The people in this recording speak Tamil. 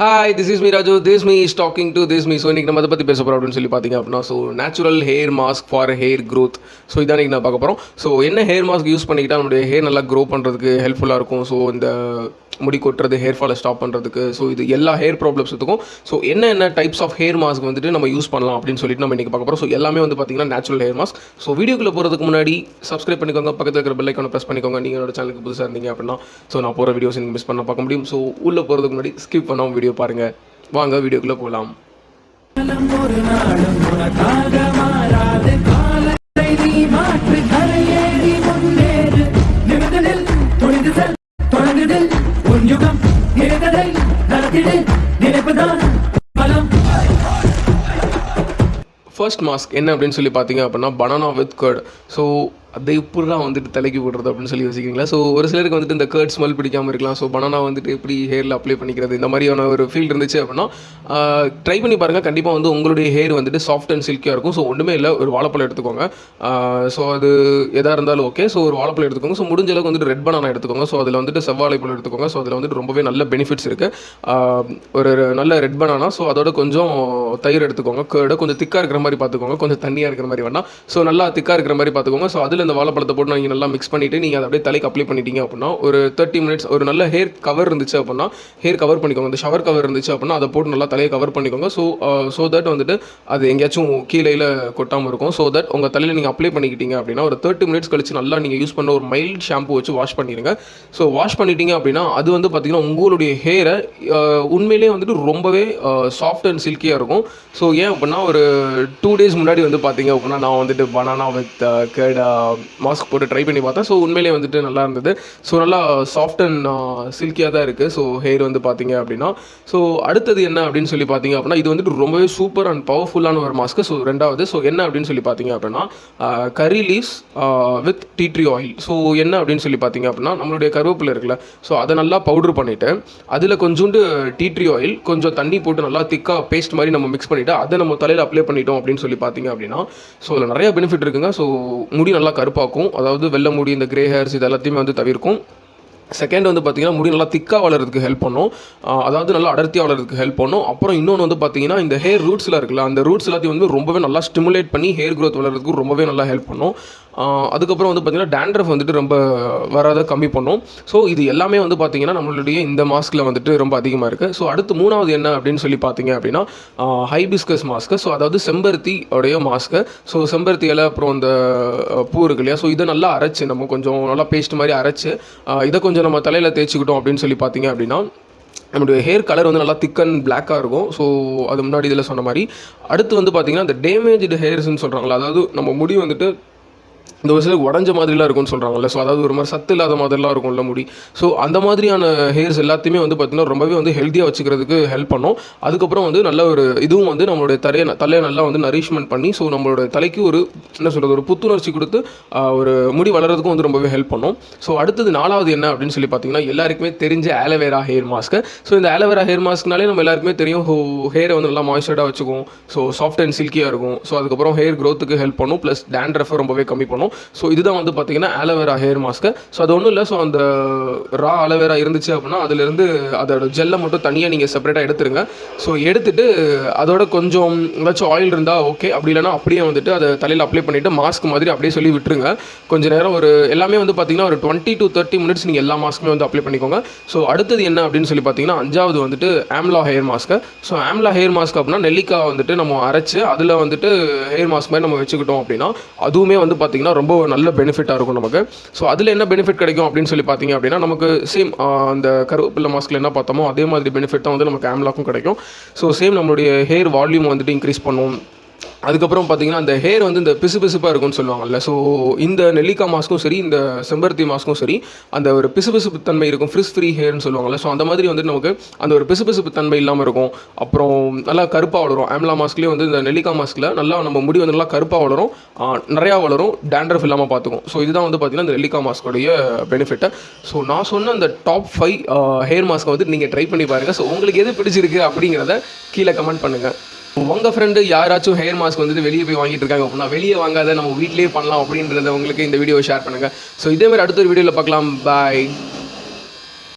Hi this is me Raju this me is talking to this me so இன்றைக்கி நம்ம அதை பற்றி பேச போகிறோம் அப்படின்னு சொல்லி பார்த்தீங்க அப்படின்னா so natural hair mask for hair growth so இதான் இன்றைக்கி நான் பார்க்க போகிறோம் ஸோ என்ன ஹேர் மாஸ்க் யூஸ் பண்ணிக்கிட்டால் நம்மளுடைய ஹேர் நல்லா க்ரோ பண்ணுறதுக்கு ஹெல்ப்ஃபுல்லாக இருக்கும். ஸோ இந்த முடி கொட்டுறது ஹேர் ஃபாலை ஸ்டாப் பண்ணுறதுக்கு ஸோ இது எல்லா ஹேர் ப்ராப்ளம்ஸுக்கும் ஸோ என்ன என்ன டைப்ஸ் ஆஃப் ஹேர் மாஸ்க் வந்துட்டு நம்ம யூஸ் பண்ணலாம் அப்படின்னு சொல்லிட்டு நம்ம இன்றைக்கி பார்க்க போகிறோம் ஸோ எல்லாமே வந்து பார்த்தீங்கன்னா நேச்சுரல் ஹேர் மாஸ்க் ஸோ வீடியோக்குள்ளே போகிறதுக்கு முன்னாடி சப்ஸ்கிரைப் பண்ணிக்கோங்க. பக்கத்தில் இருக்கிற பெல் ப்ரெஸ் பண்ணிக்கோங்க. நீங்கள் என்னோட சேனலுக்கு புதுசாக இருந்தீங்க அப்படின்னா ஸோ நான் போகிற வீடியோஸ் நீங்கள் மிஸ் பண்ண பார்க்க முடியும். ஸோ உள்ளே போகிறதுக்கு முன்னாடி ஸ்கிப் பண்ணாமல் வீடியோ பாருங்கள் வாங்க வீடியோக்குள்ளே போகலாம் நினைத்ததை நடத்திடு நினைப்புதான் பலம். ஃபர்ஸ்ட் மாஸ்க் என்ன அப்படின்னு சொல்லி பார்த்தீங்க அப்படின்னா பனானா வித் கர்ட் ஸோ அதை எப்படிலாம் வந்துட்டு தலைக்கு போடுறது அப்படின்னு சொல்லி யோசிக்கிறீங்களா? ஸோ ஒரு சிலருக்கு வந்துட்டு இந்த கர்ட் ஸ்மெல் பிடிக்காமல் இருக்கலாம். ஸோ பனானா வந்துட்டு எப்படி ஹேரில் அப்ளை பண்ணிக்கிறது? இந்த மாதிரியான ஒரு ஃபீல் இருந்துச்சு அப்படின்னா ட்ரை பண்ணி பாருங்கள் கண்டிப்பாக வந்து உங்களுடைய ஹேர் வந்துட்டு சாஃப்ட் அண்ட் சில்கியாக இருக்கும். ஸோ ஒன்றுமே இல்லை. ஒரு வாழைப்பழம் எடுத்துக்கோங்க. ஸோ அது எதாக இருந்தாலும் ஓகே ஸோ ஒரு வாழைப்பழம் எடுத்துக்கோங்க. ஸோ முடிஞ்ச அளவுக்கு வந்துட்டு ரெட் பனானா எடுத்துக்கோங்க. ஸோ அதில் வந்துட்டு செவ்வாழைப்பழம் எடுத்துக்கோங்க. ஸோ அதில் வந்துட்டு ரொம்பவே நல்ல பெனிஃபிட்ஸ் இருக்குது ஒரு நல்ல ரெட் பனானா ஸோ அதோட கொஞ்சம் தயிர் எடுத்துக்கோங்க. கேர்டை கொஞ்சம் திக்காக இருக்கிற மாதிரி பார்த்துக்கோங்க. கொஞ்சம் தண்ணியாக இருக்கிற மாதிரி வேணாம் ஸோ நல்லா திக்காக இருக்கிற மாதிரி பார்த்துக்கோங்க. ஸோ அதில் அந்த வாழைப்பழத்தை போட்டு நீங்கள் நல்லா மிக்ஸ் பண்ணிவிட்டு நீங்கள் அதை அப்படியே தலைக்கு அப்ளை பண்ணிட்டீங்க அப்படின்னா ஒரு தேர்ட்டி மினிட்ஸ் ஒரு நல்ல ஹேர் கவர் இருந்துச்சு அப்படின்னா ஹேர் கவர் பண்ணிக்கோங்க. அந்த ஷவர் கவர் இருந்துச்சு அப்படின்னா அதை போட்டு நல்லா தலையை கவர் பண்ணிக்கோங்க. ஸோ ஸோ தட் வந்துட்டு அது எங்கேயாச்சும் கீழேயில் கொட்டாமல் இருக்கும். ஸோ தட் உங்கள் தலையில் நீங்கள் அப்ளை பண்ணிக்கிட்டீங்க அப்படின்னா ஒரு தேர்ட்டி மினிட்ஸ் கழிச்சு நல்லா நீங்கள் யூஸ் பண்ண ஒரு மைல்ட் ஷாம்பு வச்சு வாஷ் பண்ணிடுங்க. ஸோ வாஷ் பண்ணிட்டீங்க அப்படின்னா அது வந்து பார்த்தீங்கன்னா உங்களுடைய ஹேரை uh, உண்மையிலேயே வந்துட்டு ரொம்பவே சாஃப்ட் அண்ட் சில்கியாக இருக்கும். ஸோ ஏன் அப்படின்னா ஒரு டூ டேஸ் முன்னாடி வந்து பார்த்தீங்க அப்படின்னா நான் வந்துட்டு பனானா வித் கேட் மாஸ்க் போட்டு ட்ரை பண்ணி பார்த்தேன் ஸோ உண்மையிலேயே வந்துட்டு நல்லா இருந்தது. ஸோ நல்லா சாஃப்ட் அண்ட் சில்கியாக தான் இருக்குது ஸோ ஹேர் வந்து பார்த்தீங்க அப்படின்னா ஸோ அடுத்தது என்ன அப்படின்னு சொல்லி பார்த்தீங்க அப்படின்னா இது வந்துட்டு ரொம்பவே சூப்பர் அண்ட் பவர்ஃபுல்லான ஒரு மாஸ்க்கு ஸோ ரெண்டாவது ஸோ என்ன அப்படின்னு சொல்லி பார்த்தீங்க அப்படின்னா curry leaves with tea tree oil so என்ன அப்படின்னு சொல்லி பார்த்தீங்க அப்படின்னா நம்மளுடைய கருவேப்பிலை இருக்குல்ல ஸோ அதை நல்லா பவுடர் பண்ணிவிட்டு அதில் கொஞ்சோண்டு டீ ட்ரீ ஆயில் கொஞ்சம் தண்ணி போட்டு நல்லா திக்காக பேஸ்ட் மாதிரி நம்ம மிக்ஸ் பண்ணிவிட்டு அதை நம்ம தலையில் அப்ளை பண்ணிட்டோம் அப்படின்னு சொல்லி பார்த்தீங்க அப்படின்னா ஸோ அதில் நிறைய பெனிஃபிட் இருக்குங்க. ஸோ முடி நல்லா கருப்பாக்கும். அதாவது வெள்ளை முடி இந்த கிரே ஹேர்ஸ் இது எல்லாத்தையுமே வந்து தவிர்க்கும். செகண்ட் வந்து பார்த்திங்கன்னா முடி நல்லா திக்காக வளர்கிறதுக்கு ஹெல்ப் பண்ணும். அதாவது நல்லா அடர்த்தியாக வளர்றதுக்கு ஹெல்ப் பண்ணும். அப்புறம் இன்னொன்று வந்து பார்த்தீங்கன்னா இந்த ஹேர் ரூட்ஸில் இருக்குல்ல அந்த ரூட்ஸ் எல்லாத்தையும் வந்து ரொம்பவே நல்லா ஸ்டிமுலேட் பண்ணி ஹேர் க்ரோத் வளர்கிறதுக்கு ரொம்பவே நல்லா ஹெல்ப் பண்ணும். அதுக்கப்புறம் வந்து பார்த்திங்கன்னா டேண்ட்ரஃப் வந்துட்டு ரொம்ப வராத கம்மி பண்ணும். ஸோ இது எல்லாமே வந்து பார்த்திங்கன்னா நம்மளுடைய இந்த மாஸ்கில் வந்துட்டு ரொம்ப அதிகமாக இருக்குது ஸோ அடுத்து மூணாவது என்ன அப்படின்னு சொல்லி பார்த்தீங்க அப்படின்னா ஹைபிஸ்கஸ் மாஸ்க்கு ஸோ அதாவது செம்பருத்தி உடைய மாஸ்க்கு ஸோ செம்பருத்தி இலை அப்புறம் இந்த பூ இருக்கு இல்லையா? ஸோ இதை நல்லா அரைச்சு நம்ம கொஞ்சம் நல்லா பேஸ்ட் மாதிரி அரைச்சு இதை கொஞ்சம் நம்ம தலையில் தேய்ச்சிக்கிட்டோம் அப்படின்னு சொல்லி பார்த்தீங்க அப்படின்னா நம்மளுடைய ஹேர் கலர் வந்து நல்லா திக் அண்ட் பிளாக்காக இருக்கும். ஸோ அது முன்னாடி இதில் சொன்ன மாதிரி. அடுத்து வந்து பார்த்திங்கன்னா இந்த டேமேஜ்டு ஹேர்ஸ்னு சொல்கிறாங்களா அதாவது நம்ம முடி வந்துட்டு இந்த ஒரு சிலருக்கு உடஞ்ச மாதிரிலாம் இருக்கும்னு சொல்கிறாங்கல்ல ஸோ அதாவது ஒரு மாதிரி சத்து இல்லாத மாதிரிலாம் இருக்கும்ல முடி. ஸோ அந்த மாதிரியான ஹேர்ஸ் எல்லாத்தையுமே வந்து பார்த்திங்கன்னா ரொம்பவே வந்து ஹெல்த்தியாக வச்சுக்கிறதுக்கு ஹெல்ப் பண்ணும். அதுக்கப்புறம் வந்து நல்ல ஒரு இதுவும் வந்து நம்மளுடைய தலையை தலையை நல்லா வந்து நரிஷ்மெண்ட் பண்ணி ஸோ நம்மளோட தலைக்கு ஒரு என்ன சொல்கிறது ஒரு புத்துணர்ச்சி கொடுத்து ஒரு முடி வளர்கிறதுக்கும் வந்து ரொம்பவே ஹெல்ப் பண்ணும். ஸோ அடுத்தது நாலாவது என்ன அப்படின்னு சொல்லி பார்த்தீங்கன்னா எல்லாருக்குமே தெரிஞ்ச aloe vera hair mask so இந்த ஆலோவேரா ஹேர் மாஸ்க்னாலே நம்ம எல்லாருக்குமே தெரியும் ஹோ ஹேரை வந்து நல்லா மாய்ஸ்சர்டாக வச்சுக்கும். ஸோ சாஃப்ட் அண்ட் சில்கியாக இருக்கும். ஸோ அதுக்கப்புறம் ஹேர் க்ரோத்துக்கு ஹெல்ப் பண்ணும். ப்ளஸ் டேண்ட்ரஃபை ரொம்பவே கம்மி பண்ணும். ஸோ இதுதான் வந்து பார்த்தீங்கன்னா ஆலோவேரா ஹேர் மாஸ்க்கு ஸோ அது ஒன்றும் இல்லை. ஸோ அந்த ரா அலோவேரா இருந்துச்சு அப்படின்னா அதுலேருந்து அதோட ஜெல்லை மட்டும் தனியாக நீங்கள் செப்பரேட்டாக எடுத்துருங்க. ஸோ எடுத்துட்டு அதோட கொஞ்சம் ஏதாச்சும் ஆயில் இருந்தால் ஓகே அப்படி இல்லைன்னா அப்படியே வந்துட்டு அதை தலையில் அப்ளை பண்ணிவிட்டு மாஸ்க் மாதிரி அப்படியே சொல்லி விட்டுருங்க. கொஞ்ச நேரம் ஒரு எல்லாமே வந்து பார்த்தீங்கன்னா ஒரு டுவெண்ட்டி டு தேர்ட்டி மினிட்ஸ் நீங்கள் எல்லா மாஸ்க்குமே வந்து அப்ளை பண்ணிக்கோங்க. ஸோ அடுத்தது என்ன அப்படின்னு சொல்லி பார்த்தீங்கன்னா அஞ்சாவது வந்துட்டு amla hair mask so amla hair mask அப்படின்னா நெல்லிக்காய் வந்துட்டு நம்ம அரைச்சு அதில் வந்துட்டு ஹேர் மாஸ்க் மாதிரி நம்ம வச்சுக்கிட்டோம் அப்படின்னா அதுவுமே வந்து பார்த்தீங்கன்னா ரொம்ப நல்ல பெனிஃபிட்டாக இருக்கும் நமக்கு. ஸோ அதில் என்ன பெனிஃபிட் கிடைக்கும் அப்படின்னு சொல்லி பார்த்தீங்க அப்படின்னா நமக்கு சேம் அந்த கருவேப்பிலை மாஸ்கில் என்ன பார்த்தோமோ அதே மாதிரி பெனிஃபிட் தான் வந்து நமக்கு ஆம்லாக்கும் கிடைக்கும். ஸோ சேம் நம்மளுடைய ஹேர் வால்யூம் வந்துட்டு இன்க்ரீஸ் பண்ணும். அதுக்கப்புறம் பார்த்தீங்கன்னா அந்த ஹேர் வந்து இந்த பிசு பிசுப்பாக இருக்கும்னு சொல்லுவாங்கல்ல. ஸோ இந்த நெல்லிக்காய் மாஸ்க்கும் சரி இந்த செம்பருத்தி மாஸ்க்கும் சரி அந்த ஒரு பிசுபிசுப்பு தன்மை இருக்கும். ஃப்ரிஸ் ஃப்ரீ ஹேர்னு சொல்லுவாங்கல்ல. ஸோ அந்த மாதிரி வந்து நமக்கு அந்த ஒரு பிசுபிசுப்பு தன்மை இல்லாமல் இருக்கும். அப்புறம் நல்லா கருப்பாக வளரும். ஆம்லா மாஸ்க்லேயே வந்து இந்த நெல்லிக்காய் மாஸ்கில் நல்லா நம்ம முடி வந்து நல்லா கருப்பாக வளரும். நிறையா வளரும். டேண்ட்ரஃப் இல்லாமல் பார்த்துக்கும் ஸோ இதுதான் வந்து பார்த்திங்கன்னா இந்த நெல்லிக்காய் மாஸ்கோடைய பெனிஃபிட்டை ஸோ நான் சொன்ன அந்த டாப் ஃபைவ் ஹேர் மாஸ்க்கை வந்து நீங்கள் ட்ரை பண்ணி பாருங்கள் ஸோ உங்களுக்கு எது பிடிச்சிருக்கு அப்படிங்கிறத கீழே கமெண்ட் பண்ணுங்கள் உங்கள் ஃப்ரெண்டு யாராச்சும் ஹேர் மாஸ்க் வந்துட்டு வெளியே போய் வாங்கிட்டு இருக்காங்க அப்படின்னா வெளியே வாங்காத நம்ம வீட்டிலேயே பண்ணலாம் அப்படின்றத உங்களுக்கு இந்த வீடியோ ஷேர் பண்ணுங்கள் ஸோ இதே மாதிரி அடுத்த ஒரு வீடியோவில் பார்க்கலாம். பாய்